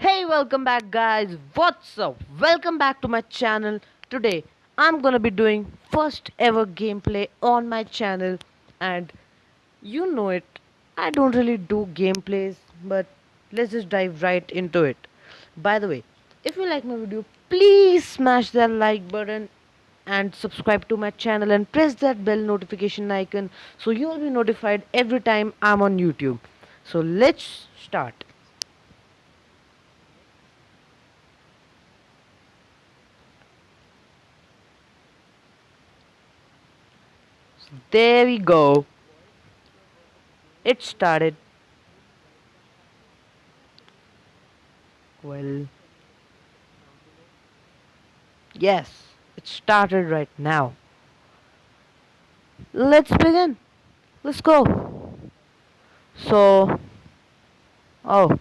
Hey, welcome back, guys. What's up? Welcome back to my channel. Today, I'm gonna be doing first ever gameplay on my channel, and you know it. I don't really do gameplays, but let's just dive right into it. By the way, if you like my video, please smash that like button and subscribe to my channel and press that bell notification icon so you'll be notified every time I'm on YouTube. So let's start. There we go. It started. Well, yes, it started right now. Let's begin. Let's go. So, oh,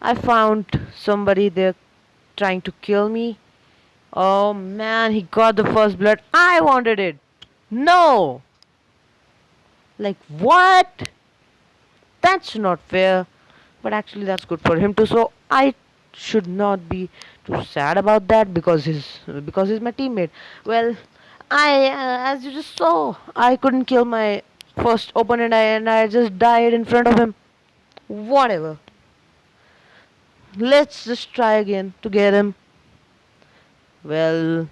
I found somebody there trying to kill me. Oh man, he got the first blood. I wanted it. No! Like, what? That's not fair. But actually, that's good for him too. So, I should not be too sad about that because he's because he's my teammate. Well, I uh, as you just saw, I couldn't kill my first opponent and I just died in front of him. Whatever. Let's just try again to get him. Well,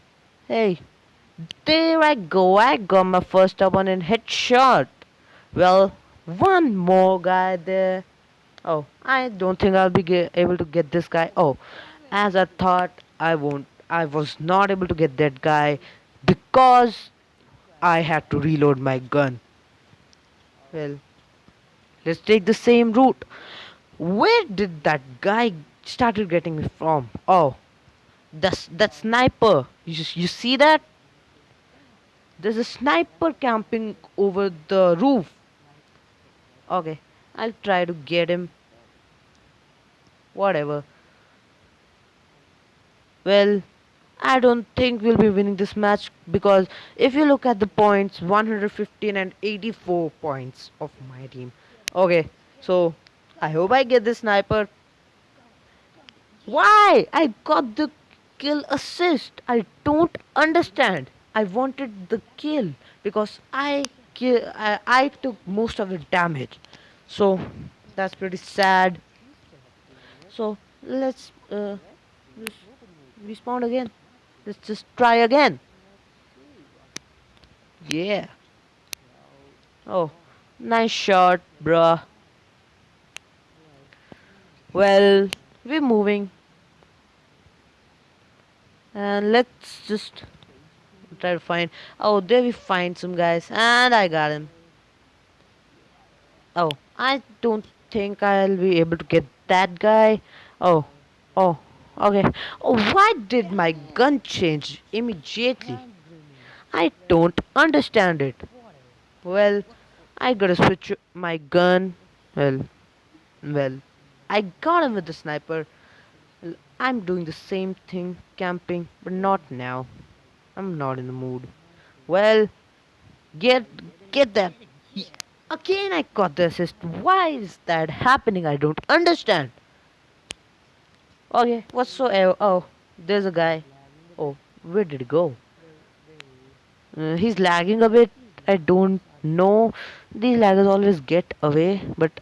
hey, there I go. I got my first opponent headshot. Well, one more guy there. Oh, I don't think I'll be able to get this guy. Oh, as I thought, I won't. I was not able to get that guy because I had to reload my gun. Well, let's take the same route. Where did that guy started getting me from? Oh, that's that sniper. You you see that? There's a sniper camping over the roof. Okay, I'll try to get him. Whatever. Well, I don't think we'll be winning this match because if you look at the points 115 and 84 points of my team. Okay, so I hope I get this sniper. Why? I got the kill assist. I don't understand. I wanted the kill because I I, I took most of the damage. So that's pretty sad. So let's uh, respawn again. Let's just try again. Yeah. Oh, nice shot, bruh. Well, we're moving. And let's just try to find. Oh, there we find some guys. And I got him. Oh, I don't think I'll be able to get that guy. Oh, oh, okay. Oh, why did my gun change immediately? I don't understand it. Well, I gotta switch my gun. Well, well, I got him with the sniper. I'm doing the same thing, camping, but not now. I'm not in the mood. Well, get get that. Again, I got the assist. Why is that happening? I don't understand. Okay, whatsoever. Oh, there's a guy. Oh, where did he go? Uh, he's lagging a bit. I don't know. These laggers always get away, but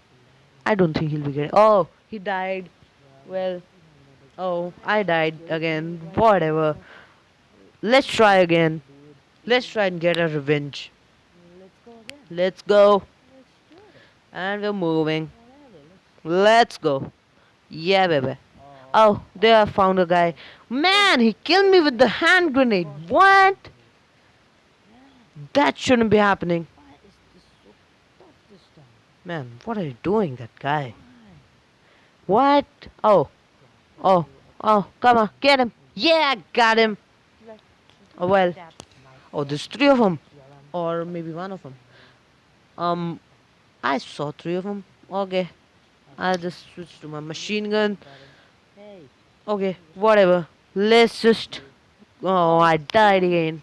I don't think he'll be getting. Oh, he died. Well, oh, I died again. Whatever. Let's try again. Let's try and get a revenge. Let's go. And we're moving. Let's go. Yeah, baby. Oh, there I found a guy. Man, he killed me with the hand grenade. What? That shouldn't be happening. Man, what are you doing, that guy? What? Oh. Oh. Oh, come on, get him. Yeah, got him. Oh, well. Oh, there's three of them. Or maybe one of them. Um, I saw three of them. Okay. I'll just switch to my machine gun. Okay, whatever. Let's just. Oh, I died again.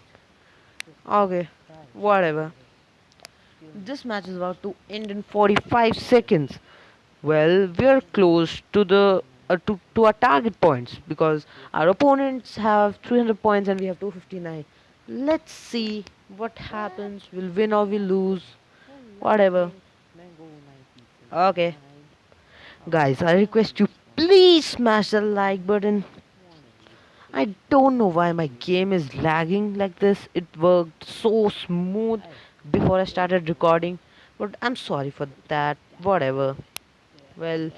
Okay, whatever. This match is about to end in 45 seconds. Well, we're close to the uh, to to our target points because our opponents have 300 points and we have 259. Let's see what happens. We'll win or we lose. Whatever. Okay. Guys, I request you please smash the like button. I don't know why my game is lagging like this. It worked so smooth before I started recording. But I'm sorry for that. Whatever. Well,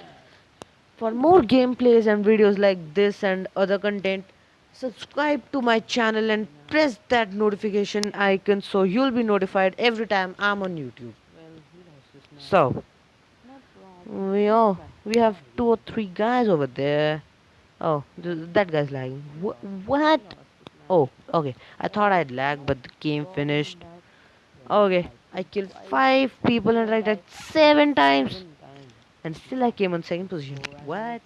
for more gameplays and videos like this and other content, subscribe to my channel and press that notification icon so you'll be notified every time I'm on YouTube. So, we all we have two or three guys over there. Oh, th- that guy's lagging. Wh- what? Oh, okay. I thought I'd lag, but the game finished. Okay, I killed five people and I died seven times, and still I came on second position. What?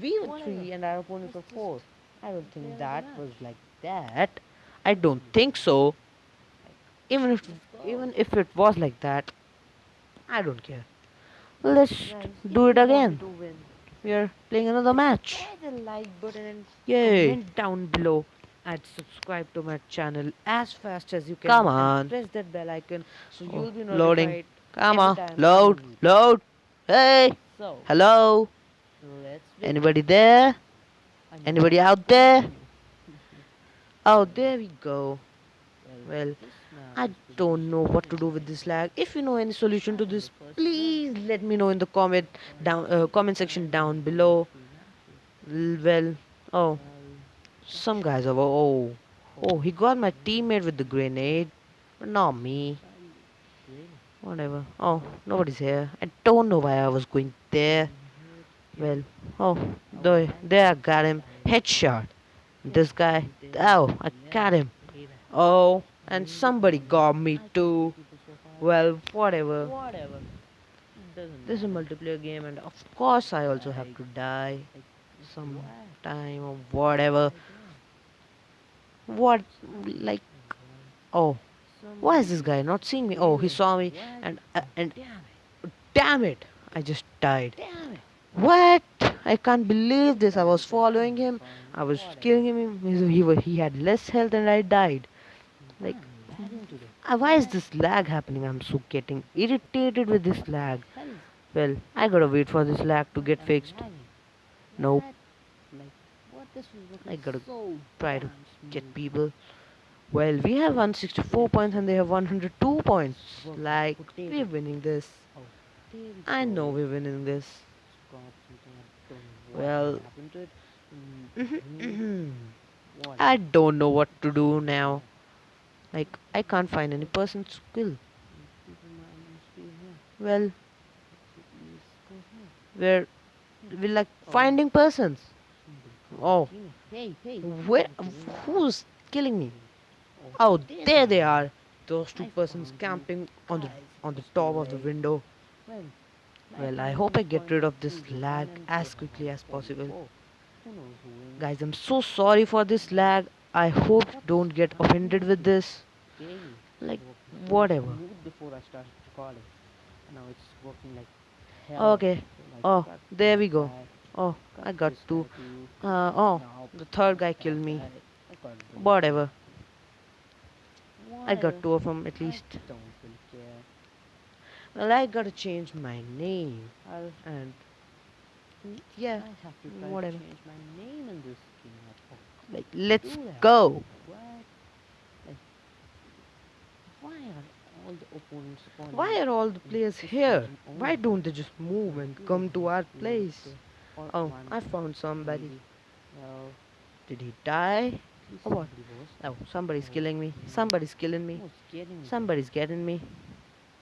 We were three and our opponents were four. I don't think that was like that. I don't hmm. think so. Even if even if it was like that, I don't care. Let's do it again. We are playing another match. the like button and Yay! comment down below and subscribe to my channel as fast as you can. Come on. Press that bell icon so Oh, you'll be loading. notified. Come on, load, load. Hey, So hello. Anybody there? Anybody out there? Oh, there we go. Well, I don't know what to do with this lag. If you know any solution to this, please let me know in the comment down uh, comment section down below. Well, oh, some guys over. Oh, oh, he got my teammate with the grenade, but not me. Whatever. Oh, nobody's here. I don't know why I was going there. Well, oh, there, there I got him. Headshot. This guy. Oh, I got him. Oh, and somebody got me too. Well, whatever. Whatever. This is a multiplayer game, and of course, I also have to die some time or whatever. What, like, oh, why is this guy not seeing me? Oh, he saw me, and uh, and damn it, I just died. What? I can't believe this. I was following him. I was killing him. He, he, he had less health, and I died. Like, uh, why is this lag happening? I'm so getting irritated with this lag. Well, I gotta wait for this lag to get fixed. Nope. I gotta try to get people. Well, we have 164 points and they have 102 points. Like, we're winning this. I know we're winning this. Well, mm-hmm. I don't know what to do now. Like, I can't find any person to kill. Well, we're, we're like finding persons. Oh, where? Who's killing me? Oh, there they are. Those two persons camping on the on the top of the window. Well, I hope I get rid of this lag as quickly as possible. Guys, I'm so sorry for this lag. I hope you don't get offended with this. Like, whatever. Before I started recording, now it's working like. Okay. Oh, there we go. Oh, I got two. Uh, oh, the third guy killed me. I- I got them. Whatever. I got two of them at I least. don't really care. Well, I gotta change my name. I'll, And mm, yeah, I have to try whatever. to change my name in this game. Like, let's go. What? Like, why are all the opponents? Why are all the players here? Why don't they just move and come to our place? Oh, I found somebody. Did he die? What? Oh, somebody's killing me. Somebody's killing me. Who's getting me? Somebody's getting me.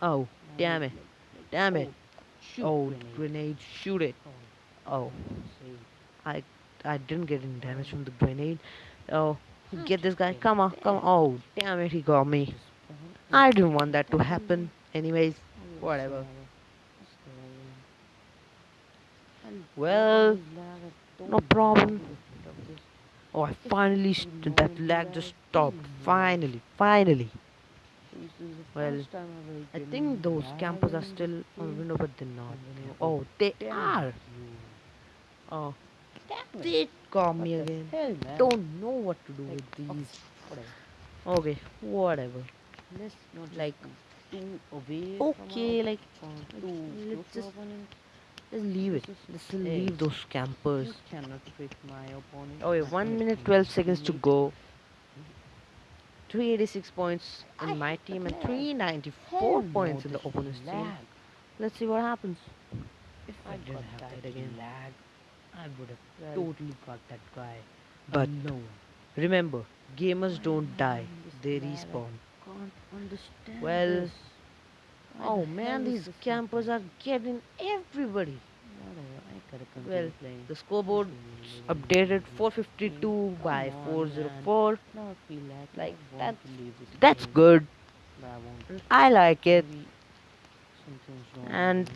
Oh, damn it. Damn it. Oh, grenade. shoot it. Oh, Oh. I I didn't get any damage from the grenade. Oh, get this guy. Come on, come on. Oh, damn it, he got me. I didn't want that to happen. Anyways, Oh, whatever. whatsoever. Just go in. And Well, always lag, I no problem. Want to get rid of this. Oh, I finally st- that lag just stopped. Finally, finally. This is the Well, I think those campers are still on the window, but they're not. And when I Oh, they are. Oh, they What me again. Don't know what to do with these. Okay, whatever. Let's not Like, go too away Okay, like, our, from like, too let's just-. Just leave it. Just leave those campers. You cannot my opponent. Oh, yeah, 1 minute 12 seconds to go. 386 points in my team and 394 points in the opponent's team. Let's see what happens. If I I, didn't have that again. lag, I would have totally got that guy. But no. remember, gamers don't die, they respawn. Well, Oh man, these campers are getting everybody. Whatever, I gotta continue Well, the scoreboard updated 452 by 404. Now I feel like, Like, I want that's- to leave this That's good. I like it. Maybe something's wrong And-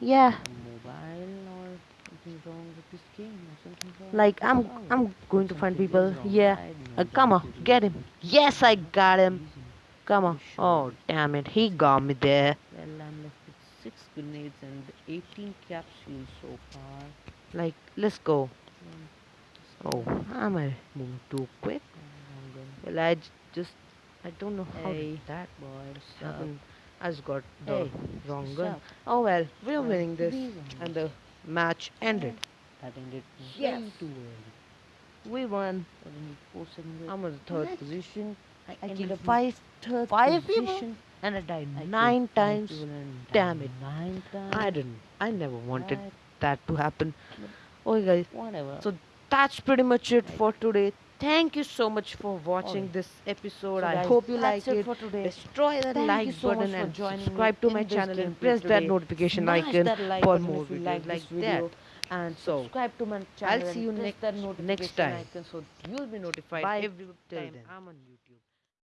Yeah, mobile or something's wrong with this game or something's wrong like I'm. I'm going to find people. Yeah. Uh, come on, get him. Yes, I got him. Come on. Oh, damn it. He got me there. Well, I'm left with six grenades and 18 capsules so far. Like, let's go. Um, Oh, I'm a moving too quick. Well, I just, I don't know how Hey, that boy, what's up? happen. I just got the Hey, wrong gun. Oh well, we're Why winning this, we and the match ended. That ended Yes. way too early. We won. But in four seconds, I'm in the third What? position. I, I killed five, third five people, and I died I nine times. Damn it. Nine times. I didn't. I never wanted Right. that to happen. Okay, guys. Whatever. So that's pretty much it for today. Thank you so much for watching this episode. So I guys, hope you that's like it it. for today. Destroy that Thank like so button and subscribe to my channel and press that notification Smash icon that like for more videos like like video. that. And So, subscribe to my channel I'll see you next next time. icon so you'll be notified Bye every time. I'm on YouTube.